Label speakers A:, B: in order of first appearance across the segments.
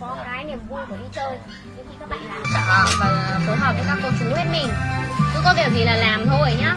A: có cái niềm vui của đi chơi. Nhưng khi các bạn làm sợ dạ, và phối hợp với các cô chú hết mình. Cứ có việc gì là làm thôi nhá.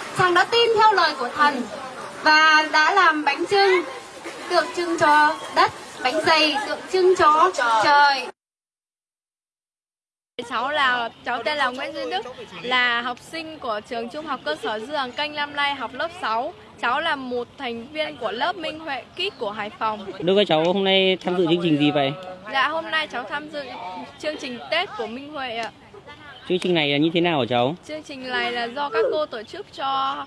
B: thì chàng đã tin theo lời của thần và đã làm bánh trưng tượng trưng cho đất bánh dày tượng trưng cho trời
C: Cháu là cháu tên là Nguyễn Duy Đức, là học sinh của trường Trung học cơ sở Dư Hàng Canh năm nay học lớp 6. Cháu là một thành viên của lớp Minh Huệ Kít của Hải Phòng.
D: Đối với cháu hôm nay tham dự chương trình gì vậy?
C: Dạ hôm nay cháu tham dự chương trình Tết của Minh Huệ ạ.
D: Chương trình này là như thế nào hả cháu?
C: Chương trình này là do các cô tổ chức cho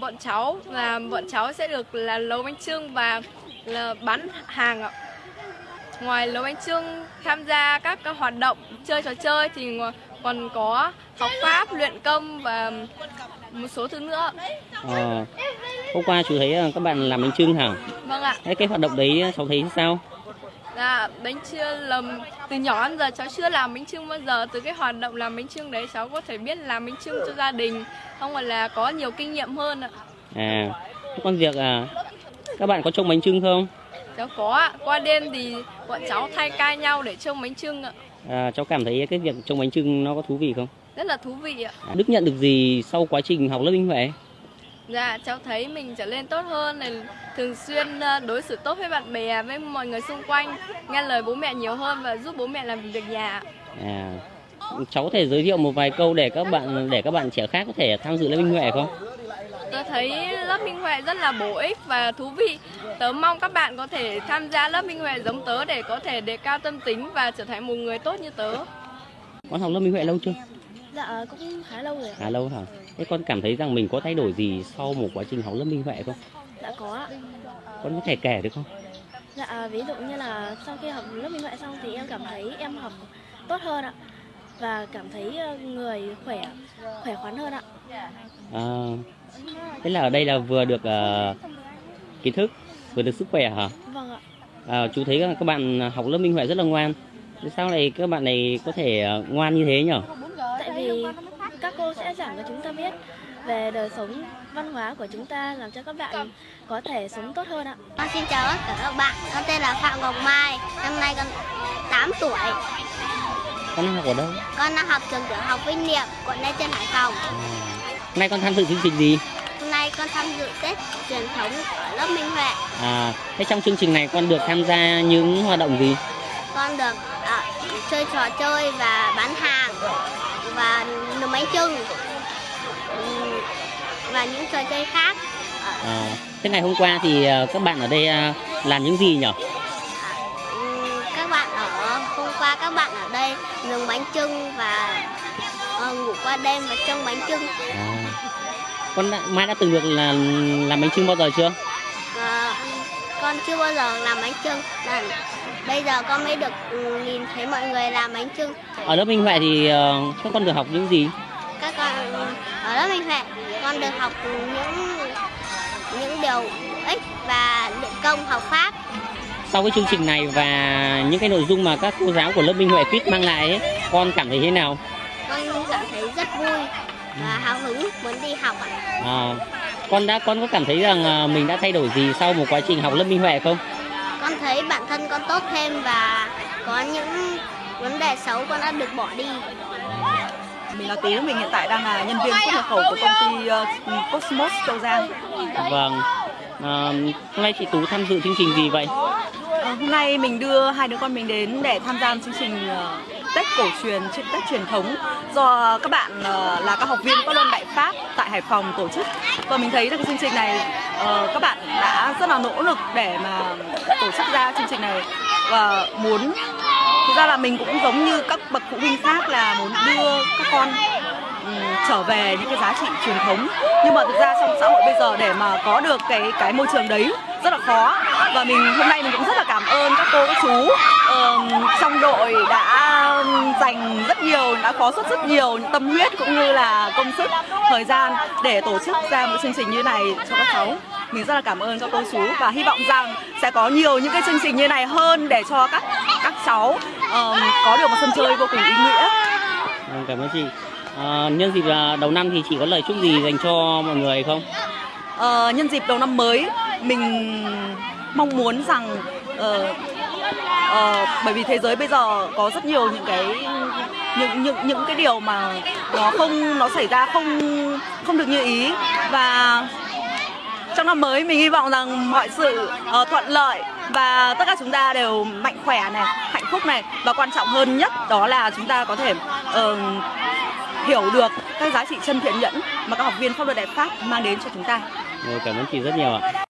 C: bọn cháu là bọn cháu sẽ được là nấu bánh trưng và là bán hàng ạ. Ngoài nấu bánh trưng tham gia các, các hoạt động chơi trò chơi thì còn có học pháp, luyện công và một số thứ nữa.
D: Ờ, hôm qua chú thấy ờ, các bạn làm bánh trưng hả?
C: Vâng ạ.
D: Thế cái hoạt động đấy cháu thấy sao?
C: Dạ, bánh trưng là từ nhỏ đến giờ cháu chưa làm bánh trưng bao giờ. Từ cái hoạt động làm bánh trưng đấy cháu có thể biết làm bánh trưng cho gia đình, không phải là có nhiều kinh nghiệm hơn ạ.
D: À, còn việc à, các bạn có trông bánh trưng không?
C: Cháu có ạ. Qua đêm thì bọn cháu thay ca nhau để trông bánh trưng ạ.
D: À, cháu cảm thấy cái việc trông bánh trưng nó có thú vị không?
C: Rất là thú vị ạ.
D: À, Đức nhận được gì sau quá trình học lớp Minh Huệ?
C: Dạ, cháu thấy mình trở lên tốt hơn này, thường xuyên ờ, đối xử tốt với bạn bè, với mọi người xung quanh, nghe lời bố mẹ nhiều hơn và giúp bố mẹ làm việc nhà.
D: À, cháu có thể giới thiệu một vài câu để các bạn để các bạn trẻ khác có thể tham dự lớp Minh Huệ không?
C: Tôi thấy lớp Minh Huệ rất là bổ ích và thú vị. Tớ mong các bạn có thể tham gia lớp Minh Huệ giống tớ để có thể đề cao tâm tính và trở thành một người tốt như tớ.
D: Con học lớp Minh Huệ lâu chưa?
A: Dạ cũng khá lâu rồi ạ.
D: Khá lâu hả? Thế con cảm thấy rằng mình có thay đổi gì sau một quá trình học lớp Minh Huệ không?
A: Dạ có ạ.
D: Con có thể kể được không?
A: Dạ ví dụ như là sau khi học lớp minh họa xong thì em cảm thấy em học tốt hơn ạ. Và cảm thấy ờ, người khỏe khỏe khoắn hơn ạ.
D: À, thế là ở đây là vừa được à, kiến thức, vừa được sức khỏe hả?
A: Vâng ạ.
D: À, chú thấy các bạn học lớp Minh Huệ rất là ngoan. Thế sao này các bạn này có thể à, ngoan như thế nhỉ?
A: Các cô sẽ giảng cho chúng ta biết về đời sống văn hóa của chúng ta làm cho các bạn có thể sống tốt hơn ạ.
E: Con xin chào tất cả các bạn, con tên là Phạm Ngọc Mai, năm nay con 8 tuổi.
D: Con học ở đâu?
E: Con đang học trường tiểu học Vinh Niệm, quận Lê Trân, Hải Phòng.
D: À, hôm nay con tham dự chương trình gì?
E: Hôm nay con tham dự Tết truyền thống ở lớp Minh Huệ.
D: À, thế trong chương trình này con được tham gia những hoạt động gì?
E: Con được à, chơi trò chơi và bán hàng và bánh trưng Ừm, và những trò chơi khác.
D: À, thế ngày hôm qua thì à, các bạn ở đây à, làm những gì nhỉ?
E: Các bạn ở hôm qua các bạn ở đây nướng bánh trưng và ờ, ngủ qua đêm và trông bánh trưng.
D: À, con đã, Mai đã từng được là làm bánh trưng bao giờ chưa?
E: Con chưa bao giờ làm bánh trưng là bây giờ con mới được ừ, nhìn thấy mọi người làm bánh trưng
D: Ở lớp Minh Huệ thì ờ, các con được học những gì?
E: các con ở lớp minh huệ con được học những những điều ích và luyện công học pháp
D: Sau cái chương trình này và những cái nội dung mà các cô giáo của lớp Minh Huệ Fit mang lại ấy, con cảm thấy thế nào?
E: con cảm thấy rất vui và hào hứng muốn đi học ạ
D: À, con đã con có cảm thấy rằng à, mình đã thay đổi gì sau một quá trình học lớp Minh Huệ không?
E: con thấy bản thân con tốt thêm và có những vấn đề xấu con đã được bỏ đi
F: Mình là Tú, mình hiện tại đang là nhân viên xuất nhập khẩu của công ty ờ, Cosmos Châu Giang.
D: Vâng. À, hôm nay chị Tú tham dự chương trình gì vậy?
F: Ờ, hôm nay mình đưa hai đứa con mình đến để tham gia chương trình ờ, Tết cổ truyền, Tết truyền thống. Do ờ, các bạn ờ, là các học viên các luân Đại Pháp tại Hải Phòng tổ chức. Và mình thấy là cái chương trình này ờ, các bạn đã rất là nỗ lực để mà tổ chức ra chương trình này. Và muốn thực ra là mình cũng giống như các bậc phụ huynh khác là muốn đưa các con trở về những cái giá trị truyền thống. Nhưng mà thực ra trong xã hội bây giờ để mà có được cái cái môi trường đấy rất là khó. Và mình hôm nay mình cũng cảm ơn các cô các chú ờm, trong đội đã dành rất nhiều đã có suất rất nhiều tâm huyết cũng như là công sức thời gian để tổ chức ra một chương trình như này cho các cháu mình rất là cảm ơn các cô chú và hy vọng rằng sẽ có nhiều những cái chương trình như này hơn để cho các các cháu ờm, có được một sân chơi vô cùng ý nghĩa
D: Vâng, cảm ơn chị. À, nhân dịp đầu năm thì chị có lời chúc gì dành cho mọi người không?
F: Ờ, nhân dịp đầu năm mới mình mong muốn rằng ờ, ờ, bởi vì thế giới bây giờ có rất nhiều những cái những những những cái điều mà nó không nó xảy ra không không được như ý. Và trong năm mới mình hy vọng rằng mọi sự uh, thuận lợi và tất cả chúng ta đều mạnh khỏe này hạnh phúc này. Và quan trọng hơn nhất đó là chúng ta có thể uh, hiểu được các giá trị chân thiện nhẫn mà các học viên pháp luật đại pháp mang đến cho chúng ta.
D: Rồi, cảm ơn chị rất nhiều ạ.